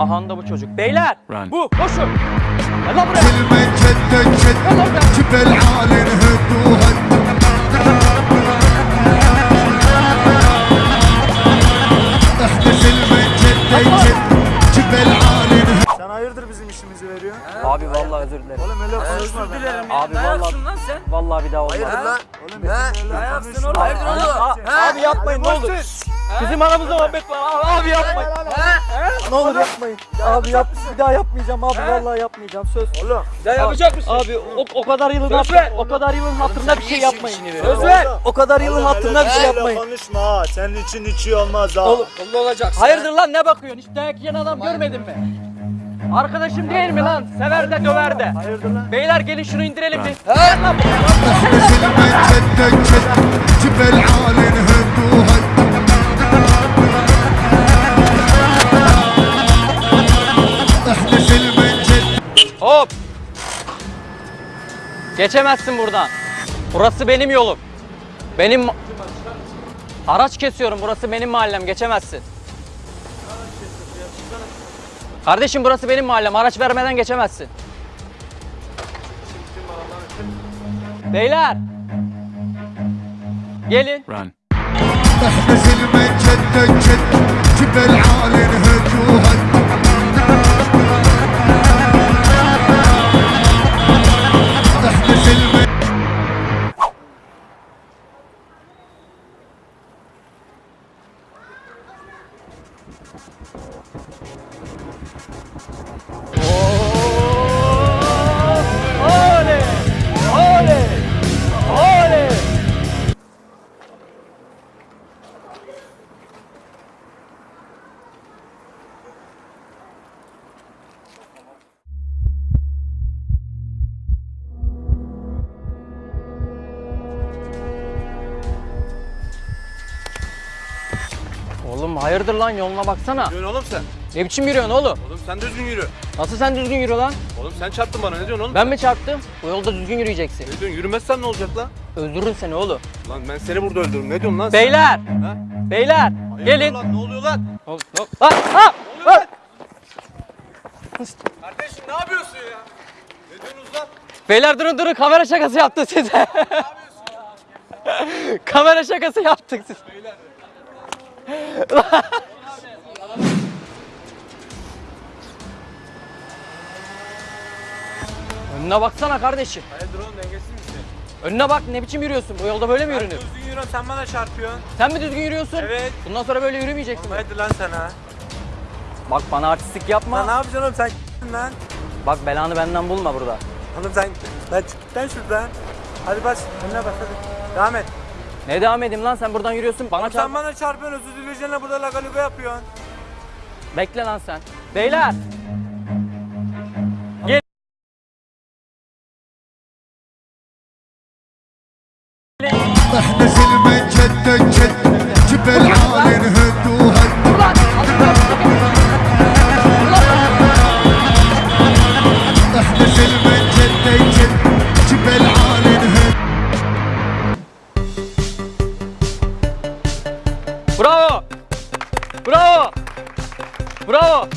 Ahan da bu çocuk. Beyler Run. bu koşun. Gel lan buraya. Kelime kette ket. Kibel alin hüdduhat. Sen hayırdır bizim işimizi veriyor? Abi vallahi özür dilerim. Oğlum öyle konuşma dilerim ya. Abi vallahi yapsın lan sen? Vallahi bir daha olmaz. Hayırdır lan? Oğlum ne yapsın oğlum? Hayırdır oğlum? Abi yapmayın ne olur. Bizim aramızda muhabbet var. Abi yapmayın. Ne olur yapmayın. Abi yap bir daha yapmayacağım abi vallahi yapmayacağım söz. Oğlum. Ya yapacak mısın? Abi o, o kadar yılın hatırına, o kadar yılın hatırına bir şey yapmayın. Söz ver. O kadar yılın hatırına bir şey, şey yapmayın. Konuşma ha. Senin için içi olmaz ha. Oğlum olacaksın. Hayırdır lan ne bakıyorsun? Hiç dayak yiyen adam görmedin mi? Arkadaşım değil mi lan? Sever de döver de. Hayırdır lan? Beyler gelin şunu indirelim bir. He lan bu. Hop! Geçemezsin buradan. Burası benim yolum. Benim araç kesiyorum. Burası benim mahallem. Geçemezsin. Kardeşim burası benim mahallem. Araç vermeden geçemezsin. Beyler. Gelin. Run. Oğlum hayırdır lan yoluna baksana. Yürüyorsun oğlum sen. Ne biçim yürüyorsun oğlum? Oğlum sen düzgün yürü. Nasıl sen düzgün yürü lan? Oğlum sen çarptın bana ne diyorsun oğlum? Ben mi çarptım? Bu yolda düzgün yürüyeceksin. Ne diyorsun yürümezsen ne olacak lan? Öldürürüm seni oğlum. Lan ben seni burada öldürürüm. Ne diyorsun lan sen? Beyler! Ha? Beyler! Hayırdır Gelin! Lan, ne oluyor lan? Hop, hop. Ha, ha, ha. Kardeşim ne yapıyorsun ya? Ne diyorsunuz lan? Beyler durun durun kamera şakası yaptım size. kamera şakası yaptık siz. Önüne baksana kardeşim. Hayırdır oğlum dengesiz misin? Önüne bak ne biçim yürüyorsun? Bu yolda böyle mi yürünür? Düzgün yürüyorsun sen bana çarpıyorsun. Sen mi düzgün yürüyorsun? Evet. Bundan sonra böyle yürümeyeceksin. Hadi lan sana. Bak bana artistlik yapma. Lan ne yapacaksın oğlum sen lan? Bak belanı benden bulma burada. Oğlum sen lan çık git lan şuradan. Hadi bas önüne bas hadi. Devam et. Ne devam edeyim lan sen buradan yürüyorsun bana çarp. sen bana çarpıyorsun özür dileyeceğinle burada lagaluga yapıyorsun. Bekle lan sen. Beyler. Gel. Bravo. Bravo. Bravo.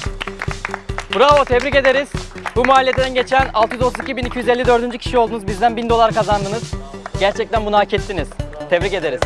Bravo tebrik ederiz. Bu mahalleden geçen 632.254. kişi oldunuz. Bizden 1000 dolar kazandınız. Gerçekten bunu hak ettiniz. Tebrik ederiz.